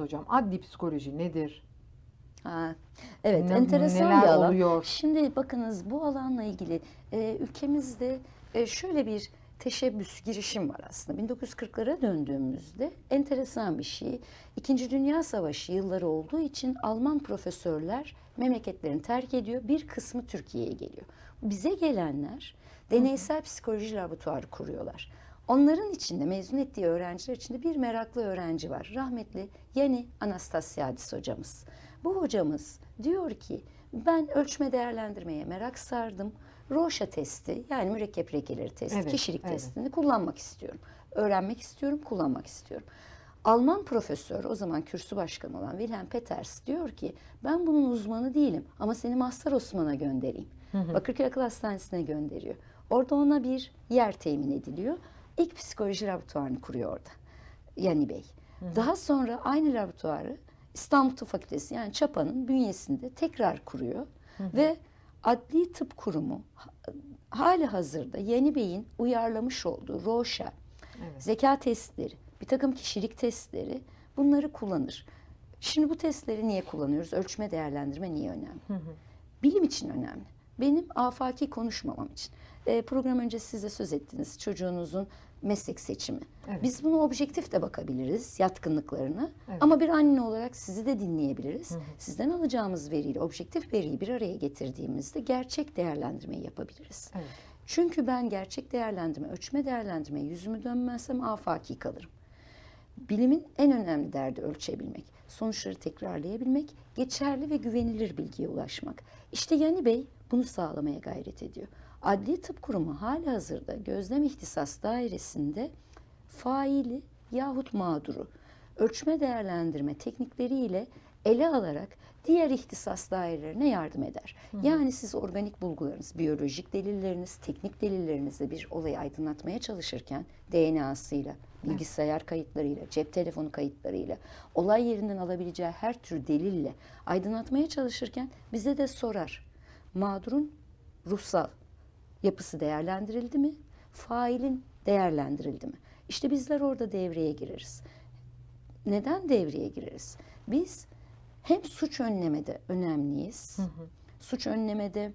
hocam. Adli psikoloji nedir? Ha, evet, Ne- enteresan neler bir alan. oluyor? Şimdi bakınız bu alanla ilgili e, ülkemizde e, şöyle bir teşebbüs, girişim var aslında. 1940'lara döndüğümüzde enteresan bir şey. İkinci Dünya Savaşı yılları olduğu için Alman profesörler memleketlerini terk ediyor. Bir kısmı Türkiye'ye geliyor. Bize gelenler deneysel psikoloji laboratuvarı kuruyorlar. Onların içinde mezun ettiği öğrenciler içinde bir meraklı öğrenci var. Rahmetli Yeni Anastasiadis hocamız. Bu hocamız diyor ki ben ölçme değerlendirmeye merak sardım. Roşa testi yani mürekkep regeleri testi, Evet, kişilik evet. testini kullanmak istiyorum. Öğrenmek istiyorum, kullanmak istiyorum. Alman profesör o zaman kürsü başkanı olan Wilhelm Peters diyor ki ben bunun uzmanı değilim ama seni Mazhar Osman'a göndereyim. Bakırköy Akıl Hastanesi'ne gönderiyor. Orada ona bir yer temin ediliyor. İlk psikoloji laboratuvarını kuruyor orada. Yani Bey. Daha sonra aynı laboratuvarı İstanbul Tıp Fakültesi yani Çapa'nın bünyesinde tekrar kuruyor. Ve Adli Tıp Kurumu ha- hali hazırda Yeni Bey'in uyarlamış olduğu ROŞA, Evet. zeka testleri, bir takım kişilik testleri bunları kullanır. Şimdi bu testleri niye kullanıyoruz? Ölçme değerlendirme niye önemli? Bilim için önemli. Benim afaki konuşmamam için. E, program öncesi size söz ettiniz çocuğunuzun meslek seçimi. Evet. Biz bunu objektif de bakabiliriz yatkınlıklarına. Evet. Ama bir anne olarak sizi de dinleyebiliriz. Sizden alacağımız veriyle objektif veriyi bir araya getirdiğimizde gerçek değerlendirmeyi yapabiliriz. Evet. Çünkü ben gerçek değerlendirme, ölçme değerlendirmeye yüzümü dönmezsem afaki kalırım. Bilimin en önemli derdi ölçebilmek, sonuçları tekrarlayabilmek, geçerli ve güvenilir bilgiye ulaşmak. İşte Yani Bey bunu sağlamaya gayret ediyor. Adli Tıp Kurumu hali hazırda gözlem ihtisas dairesinde faili yahut mağduru ölçme değerlendirme teknikleriyle ele alarak diğer ihtisas dairelerine yardım eder. Yani siz organik bulgularınız, biyolojik delilleriniz, teknik delillerinizle bir olayı aydınlatmaya çalışırken DNA'sıyla, bilgisayar kayıtlarıyla, cep telefonu kayıtlarıyla, olay yerinden alabileceği her tür delille aydınlatmaya çalışırken bize de sorar. Mağdurun ruhsal yapısı değerlendirildi mi? Failin değerlendirildi mi? İşte bizler orada devreye gireriz. Neden devreye gireriz? Biz hem suç önlemede önemliyiz. Suç önlemede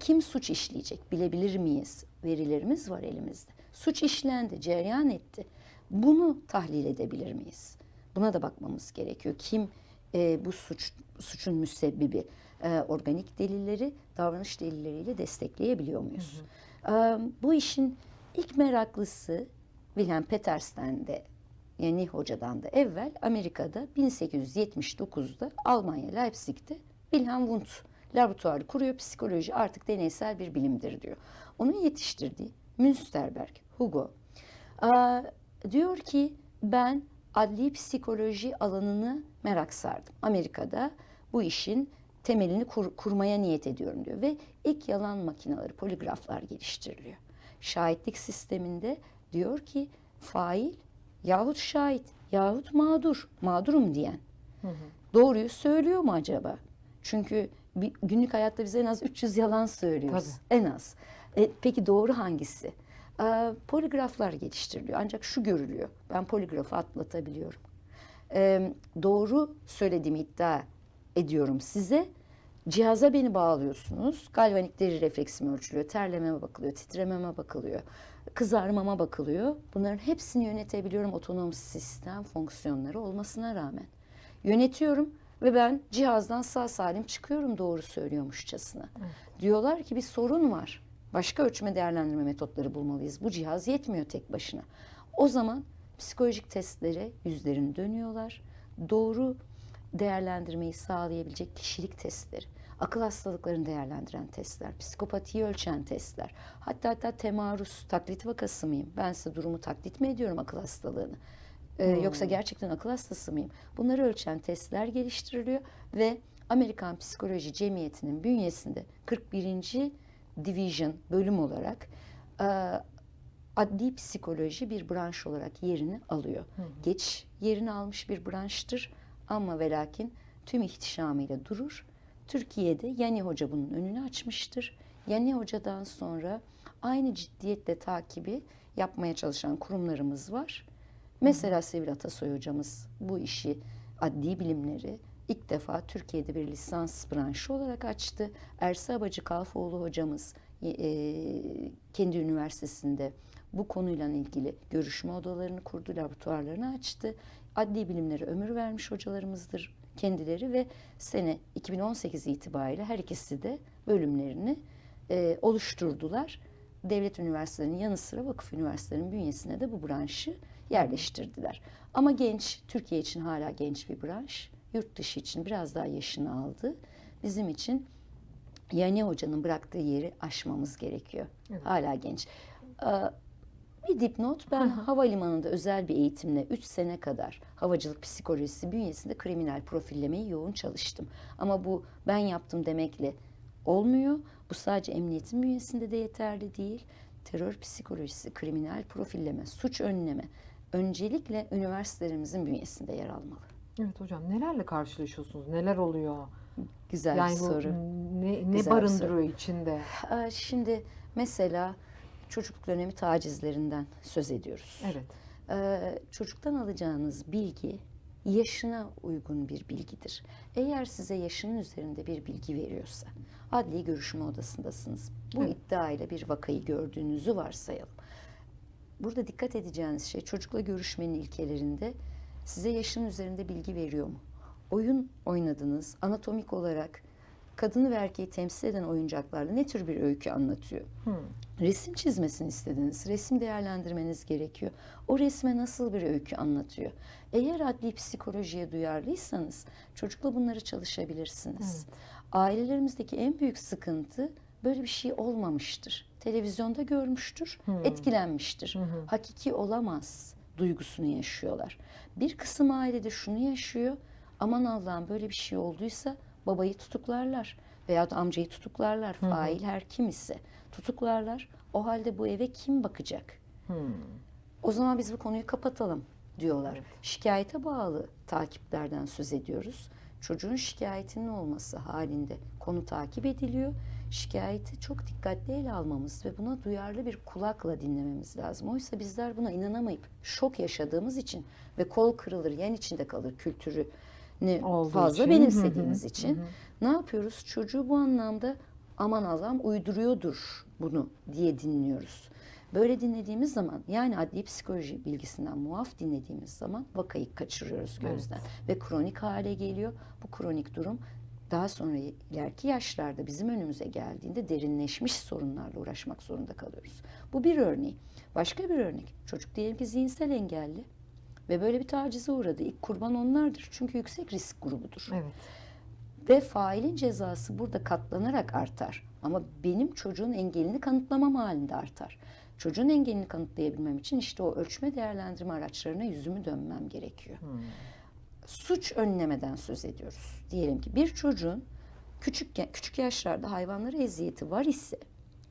kim suç işleyecek bilebilir miyiz? Verilerimiz var elimizde. Suç işlendi, cereyan etti. Bunu tahlil edebilir miyiz? Buna da bakmamız gerekiyor. Kim e, bu suç suçun müsebbibi? E, organik delilleri davranış delilleriyle destekleyebiliyor muyuz? E, bu işin ilk meraklısı Wilhelm Peters'ten de Yeni Hoca'dan da evvel Amerika'da 1879'da Almanya Leipzig'te Wilhelm Wundt laboratuvarı kuruyor. Psikoloji artık deneysel bir bilimdir diyor. Onun yetiştirdiği Münsterberg, Hugo aa, diyor ki ben adli psikoloji alanını merak sardım. Amerika'da bu işin temelini kur- kurmaya niyet ediyorum diyor ve ilk yalan makineleri, poligraflar geliştiriliyor. Şahitlik sisteminde diyor ki fail yahut şahit yahut mağdur, mağdurum diyen doğruyu söylüyor mu acaba? Çünkü bir, günlük hayatta biz en az 300 yalan söylüyoruz. En az. E, peki doğru hangisi? Aa, poligraflar geliştiriliyor. Ancak şu görülüyor. Ben poligrafı atlatabiliyorum. E, doğru söylediğimi iddia ediyorum size. Cihaza beni bağlıyorsunuz. Galvanik deri refleksim ölçülüyor. Terlememe bakılıyor, titrememe bakılıyor. Kızarmama bakılıyor. Bunların hepsini yönetebiliyorum otonom sistem fonksiyonları olmasına rağmen. Yönetiyorum ve ben cihazdan sağ salim çıkıyorum doğru söylüyormuşçasına. Diyorlar ki bir sorun var. Başka ölçme değerlendirme metotları bulmalıyız. Bu cihaz yetmiyor tek başına. O zaman psikolojik testlere yüzlerini dönüyorlar. Doğru değerlendirmeyi sağlayabilecek kişilik testleri, akıl hastalıklarını değerlendiren testler, psikopatiyi ölçen testler, hatta hatta temaruz, taklit vakası mıyım? Ben size durumu taklit mi ediyorum akıl hastalığını? Ee, Yoksa gerçekten akıl hastası mıyım? Bunları ölçen testler geliştiriliyor ve Amerikan Psikoloji Cemiyeti'nin bünyesinde 41. Division bölüm olarak e, adli psikoloji bir branş olarak yerini alıyor. Geç yerini almış bir branştır ama ve lakin tüm ihtişamıyla durur. Türkiye'de Yani Hoca bunun önünü açmıştır. Yani Hoca'dan sonra aynı ciddiyetle takibi yapmaya çalışan kurumlarımız var. Mesela Sevil Atasoy hocamız bu işi adli bilimleri ilk defa Türkiye'de bir lisans branşı olarak açtı. Ersi Abacı Kalfoğlu hocamız e, kendi üniversitesinde bu konuyla ilgili görüşme odalarını kurdu, laboratuvarlarını açtı. Adli bilimlere ömür vermiş hocalarımızdır kendileri ve sene 2018 itibariyle her ikisi de bölümlerini e, oluşturdular. Devlet üniversitelerinin yanı sıra vakıf üniversitelerinin bünyesine de bu branşı yerleştirdiler. Ama genç, Türkiye için hala genç bir branş. Yurt dışı için biraz daha yaşını aldı. Bizim için Yani Hoca'nın bıraktığı yeri aşmamız gerekiyor. Evet. Hala genç. Bir dipnot, ben havalimanında özel bir eğitimle 3 sene kadar havacılık psikolojisi bünyesinde kriminal profillemeyi yoğun çalıştım. Ama bu ben yaptım demekle olmuyor. Bu sadece emniyetin bünyesinde de yeterli değil. Terör psikolojisi, kriminal profilleme, suç önleme öncelikle üniversitelerimizin bünyesinde yer almalı. Evet hocam nelerle karşılaşıyorsunuz? Neler oluyor? Güzel yani bir soru. ne, ne Güzel barındırıyor içinde? Ee, Şimdi mesela çocukluk dönemi tacizlerinden söz ediyoruz. Evet. Ee, çocuktan alacağınız bilgi yaşına uygun bir bilgidir. Eğer size yaşının üzerinde bir bilgi veriyorsa, adli görüşme odasındasınız. Bu Evet. iddiayla bir vakayı gördüğünüzü varsayalım. Burada dikkat edeceğiniz şey çocukla görüşmenin ilkelerinde size yaşın üzerinde bilgi veriyor mu? Oyun oynadınız, anatomik olarak kadını ve erkeği temsil eden oyuncaklarla ne tür bir öykü anlatıyor? Hmm. Resim çizmesini istediniz. Resim değerlendirmeniz gerekiyor. O resme nasıl bir öykü anlatıyor? Eğer adli psikolojiye duyarlıysanız çocukla bunları çalışabilirsiniz. Ailelerimizdeki en büyük sıkıntı böyle bir şey olmamıştır. Televizyonda görmüştür, etkilenmiştir. Hakiki olamaz duygusunu yaşıyorlar. Bir kısım ailede şunu yaşıyor. Aman Allah'ım böyle bir şey olduysa babayı tutuklarlar veya da amcayı tutuklarlar. Fail her kim ise tutuklarlar. O halde bu eve kim bakacak? Hmm. O zaman biz bu konuyu kapatalım diyorlar. Şikayete bağlı takiplerden söz ediyoruz. Çocuğun şikayetinin olması halinde konu takip ediliyor. Şikayeti çok dikkatli ele almamız ve buna duyarlı bir kulakla dinlememiz lazım. Oysa bizler buna inanamayıp şok yaşadığımız için ve kol kırılır, yen içinde kalır kültürünü Olduğu fazla için. benimsediğimiz Hı hı, için ne yapıyoruz? Çocuğu bu anlamda aman Allah'ım uyduruyordur bunu diye dinliyoruz. Böyle dinlediğimiz zaman yani adli psikoloji bilgisinden muaf dinlediğimiz zaman vakayı kaçırıyoruz gözden ve kronik hale geliyor. Bu kronik durum daha sonra ileriki yaşlarda bizim önümüze geldiğinde derinleşmiş sorunlarla uğraşmak zorunda kalıyoruz. Bu bir örneği. Başka bir örnek. Çocuk diyelim ki zihinsel engelli ve böyle bir tacize uğradı. İlk kurban onlardır. Çünkü yüksek risk grubudur. Evet. Ve failin cezası burada katlanarak artar. Ama benim çocuğun engelini kanıtlamam halinde artar. Çocuğun engelini kanıtlayabilmem için işte o ölçme değerlendirme araçlarına yüzümü dönmem gerekiyor. Suç önlemeden söz ediyoruz. Diyelim ki bir çocuğun küçük küçük yaşlarda hayvanlara eziyeti var ise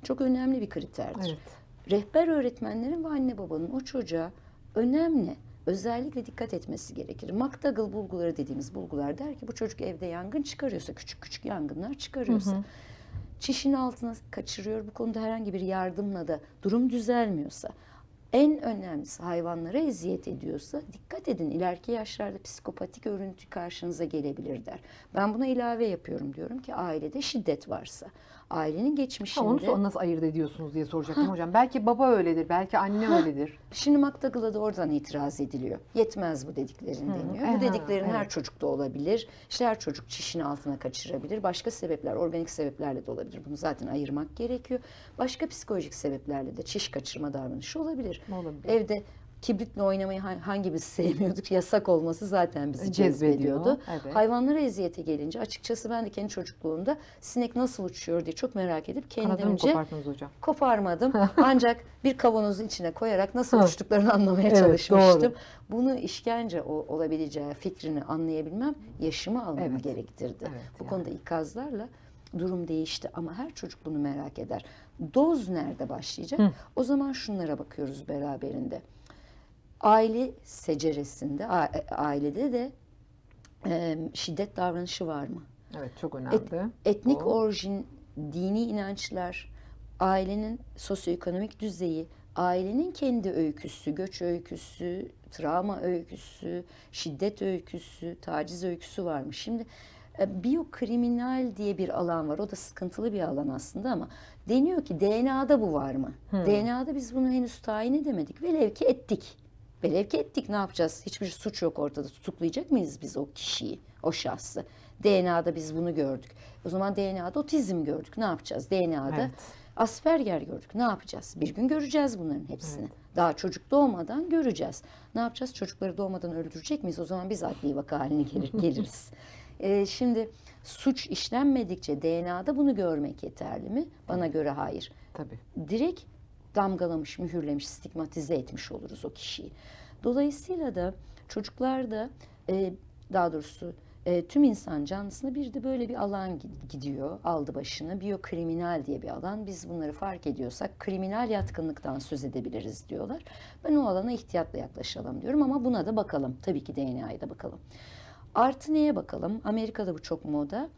çok önemli bir kriterdir. Evet. Rehber öğretmenlerin ve anne babanın o çocuğa önemli, özellikle dikkat etmesi gerekir. McDougall bulguları dediğimiz bulgular der ki bu çocuk evde yangın çıkarıyorsa, küçük küçük yangınlar çıkarıyorsa, çişin altına kaçırıyor, bu konuda herhangi bir yardımla da durum düzelmiyorsa, en önemlisi hayvanlara eziyet ediyorsa dikkat edin ileriki yaşlarda psikopatik örüntü karşınıza gelebilir der. Ben buna ilave yapıyorum diyorum ki ailede şiddet varsa, ailenin Ha, geçmişinde... onu sor- nasıl ayırt ediyorsunuz diye soracaktım hocam. Belki baba öyledir, belki anne öyledir. Şimdi McDougall'a da oradan itiraz ediliyor. Yetmez bu dediklerin deniyor. aha, Bu dediklerin her evet. çocukta olabilir. İşte her çocuk çişin altına kaçırabilir. Başka sebepler, organik sebeplerle de olabilir. Bunu zaten ayırmak gerekiyor. Başka psikolojik sebeplerle de çiş kaçırma davranışı olabilir. Olabilir. Evde kibritle oynamayı ha- hangimiz sevmiyorduk? Yasak olması zaten bizi Cezbediyor, cezbediyordu. evet. Hayvanlara eziyete gelince açıkçası ben de kendi çocukluğumda sinek nasıl uçuyor diye çok merak edip kendimce koparmadım. Ancak bir kavanozun içine koyarak nasıl uçtuklarını anlamaya Evet, çalışmıştım. doğru. Bunu işkence olabileceği fikrini anlayabilmem yaşımı almamı Evet. gerektirdi. Evet, Bu yani. konuda ikazlarla durum değişti ama her çocuk bunu merak eder. Doz nerede başlayacak? O zaman şunlara bakıyoruz beraberinde. Aile seceresinde, a- ailede de e, şiddet davranışı var mı? Evet, çok önemli. Etnik Bu. orijin, dini inançlar, ailenin sosyoekonomik düzeyi, ailenin kendi öyküsü, göç öyküsü, travma öyküsü, şiddet öyküsü, taciz öyküsü varmış. Şimdi e, biyokriminal diye bir alan var. O da sıkıntılı bir alan aslında ama deniyor ki DNA'da bu var mı? DNA'da biz bunu henüz tayin edemedik. Velev ki ettik. Velev ki ettik ne yapacağız? Hiçbir suç yok ortada. Tutuklayacak mıyız biz o kişiyi, o şahsı? DNA'da biz bunu gördük. O zaman DNA'da otizm gördük. Ne yapacağız? DNA'da Evet. Asperger gördük. Ne yapacağız? Bir gün göreceğiz bunların hepsini. Daha çocuk doğmadan göreceğiz. Ne yapacağız? Çocukları doğmadan öldürecek miyiz? O zaman biz adli vaka haline gelir, geliriz. Ee, şimdi suç işlenmedikçe DNA'da bunu görmek yeterli mi? Bana göre hayır. Tabii. Direkt damgalamış, mühürlemiş, stigmatize etmiş oluruz o kişiyi. Dolayısıyla da çocuklarda e, daha doğrusu e, tüm insan canlısında bir de böyle bir alan gi- gidiyor aldı başını. Biyokriminal diye bir alan. Biz bunları fark ediyorsak kriminal yatkınlıktan söz edebiliriz diyorlar. Ben o alana ihtiyatla yaklaşalım diyorum ama buna da bakalım. Tabii ki DNA'ya da bakalım. Artı neye bakalım? Amerika'da bu çok moda.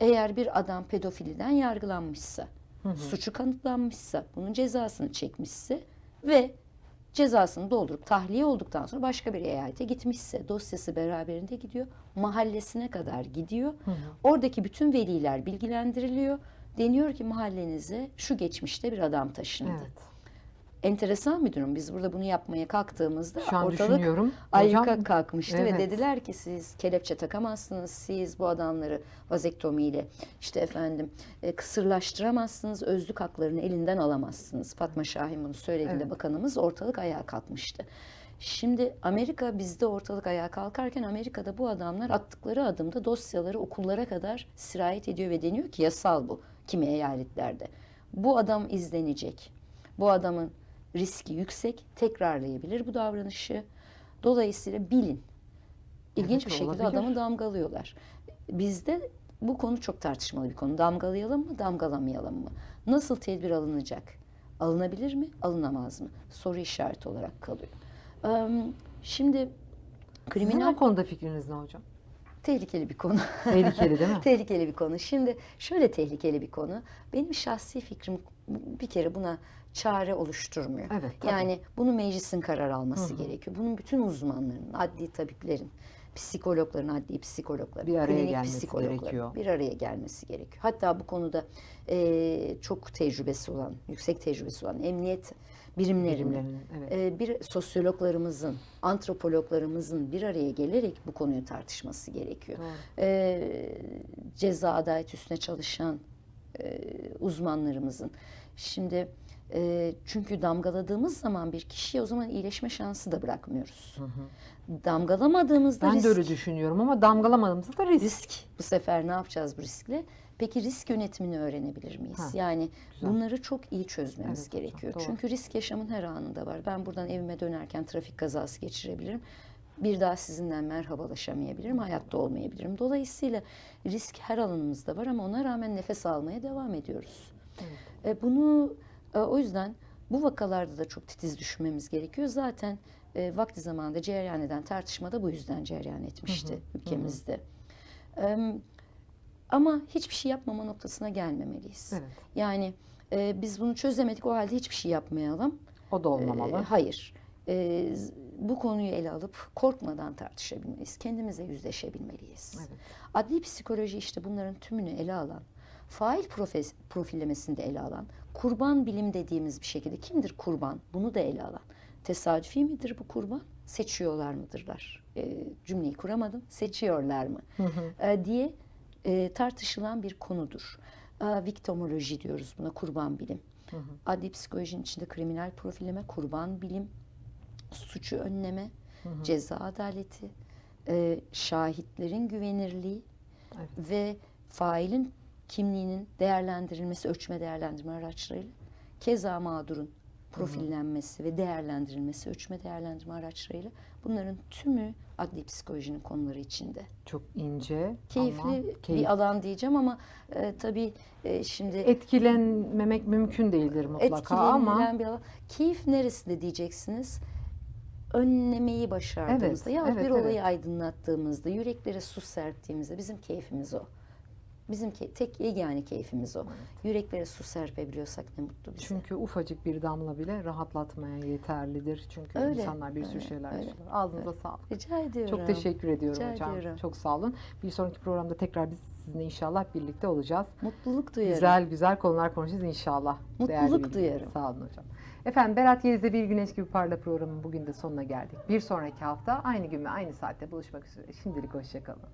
Eğer bir adam pedofiliden yargılanmışsa, suçu kanıtlanmışsa, bunun cezasını çekmişse ve cezasını doldurup tahliye olduktan sonra başka bir eyalete gitmişse dosyası beraberinde gidiyor. Mahallesine kadar gidiyor. Oradaki bütün veliler bilgilendiriliyor. Deniyor ki mahallenize şu geçmişte bir adam taşındı. Evet. Enteresan bir durum. Biz burada bunu yapmaya kalktığımızda Şu an ortalık ayyuka kalkmıştı ve evet. dediler ki siz kelepçe takamazsınız. Siz bu adamları vazektomiyle işte efendim e, kısırlaştıramazsınız. Özlük haklarını elinden alamazsınız. Fatma Şahin bunu söylediğinde Evet. bakanımız ortalık ayağa kalkmıştı. Şimdi Amerika bizde ortalık ayağa kalkarken Amerika'da bu adamlar attıkları adımda dosyaları okullara kadar sirayet ediyor ve deniyor ki yasal bu kimi eyaletlerde. Bu adam izlenecek. Bu adamın riski yüksek, tekrarlayabilir bu davranışı. Dolayısıyla bilin. İlginç Evet, bir şekilde olabilir. adamı damgalıyorlar. Bizde bu konu çok tartışmalı bir konu. Damgalayalım mı, damgalamayalım mı? Nasıl tedbir alınacak? Alınabilir mi, alınamaz mı? Soru işareti olarak kalıyor. Şimdi Sizin kriminal o konuda fikriniz ne hocam? tehlikeli bir konu. Tehlikeli değil mi? tehlikeli bir konu. Şimdi şöyle tehlikeli bir konu. Benim şahsi fikrim bir kere buna çare oluşturmuyor. Evet, tabii. yani bunu meclisin karar alması gerekiyor. Bunun bütün uzmanların, adli tabiplerin, psikologların, adli psikologların, Bir araya gelmesi psikologların gerekiyor. bir araya gelmesi gerekiyor. Hatta bu konuda eee, çok tecrübesi olan, yüksek tecrübesi olan emniyet birimlerinin, Birimlerinin, evet. e, bir sosyologlarımızın, antropologlarımızın bir araya gelerek bu konuyu tartışması gerekiyor. Doğru. E, ceza adalet üstüne çalışan e, uzmanlarımızın. Şimdi e, çünkü damgaladığımız zaman bir kişiye o zaman iyileşme şansı da bırakmıyoruz. Damgalamadığımızda Ben risk, de öyle düşünüyorum ama damgalamadığımızda da risk. risk. Bu sefer ne yapacağız bu riskle? Peki risk yönetimini öğrenebilir miyiz? Ha, yani güzel. bunları çok iyi çözmemiz Evet hocam, gerekiyor. doğru. Çünkü risk yaşamın her anında var. Ben buradan evime dönerken trafik kazası geçirebilirim. Bir daha sizinle merhabalaşamayabilirim, hayatta olmayabilirim. Dolayısıyla risk her alanımızda var ama ona rağmen nefes almaya devam ediyoruz. E, bunu e, o yüzden bu vakalarda da çok titiz düşünmemiz gerekiyor. Zaten e, vakti zamanında cereyan eden tartışma da bu yüzden cereyan etmişti ülkemizde. E, ama hiçbir şey yapmama noktasına gelmemeliyiz. Evet. Yani e, biz bunu çözemedik o halde hiçbir şey yapmayalım. O da olmamalı. E, hayır. E, bu konuyu ele alıp korkmadan tartışabilmeliyiz. Kendimize yüzleşebilmeliyiz. Evet. Adli psikoloji işte bunların tümünü ele alan, fail profes, profillemesinde ele alan, kurban bilim dediğimiz bir şekilde kimdir kurban? Bunu da ele alan. Tesadüfi midir bu kurban? Seçiyorlar mıdırlar? E, cümleyi kuramadım. Seçiyorlar mı? E, diye e, tartışılan bir konudur. E, viktimoloji diyoruz buna kurban bilim. Adli psikolojinin içinde kriminal profilleme, kurban bilim, suçu önleme, ceza adaleti, e, şahitlerin güvenirliği Evet. ve failin kimliğinin değerlendirilmesi, ölçme değerlendirme araçlarıyla keza mağdurun profillenmesi ve değerlendirilmesi, ölçme değerlendirme araçlarıyla bunların tümü adli psikolojinin konuları içinde. Çok ince Keyifli ama keyif. bir alan diyeceğim ama e, tabii e, şimdi Etkilenmemek mümkün değildir mutlaka ama bir alan. Keyif neresinde diyeceksiniz? Önlemeyi başardığımızda Evet, ya evet, bir olayı evet. aydınlattığımızda, yüreklere su serptiğimizde bizim keyfimiz o. Bizim ke- tek yegane keyfimiz o. Yüreklere su serpebiliyorsak ne mutlu bize. Çünkü ufacık bir damla bile rahatlatmaya yeterlidir. Çünkü Öyle, insanlar bir sürü öyle, şeyler öyle, yaşıyorlar. Ağzınıza sağlık. Rica ediyorum. Çok teşekkür ediyorum Rica hocam. ediyorum. Çok sağ olun. Bir sonraki programda tekrar biz sizinle inşallah birlikte olacağız. Mutluluk duyarım. Güzel güzel konular konuşacağız inşallah. Mutluluk duyarım. Sağ olun hocam. Efendim Berat Yeliz'de Bir Güneş Gibi Parla programının bugün de sonuna geldik. Bir sonraki hafta aynı gün ve aynı saatte buluşmak üzere. Şimdilik hoşçakalın.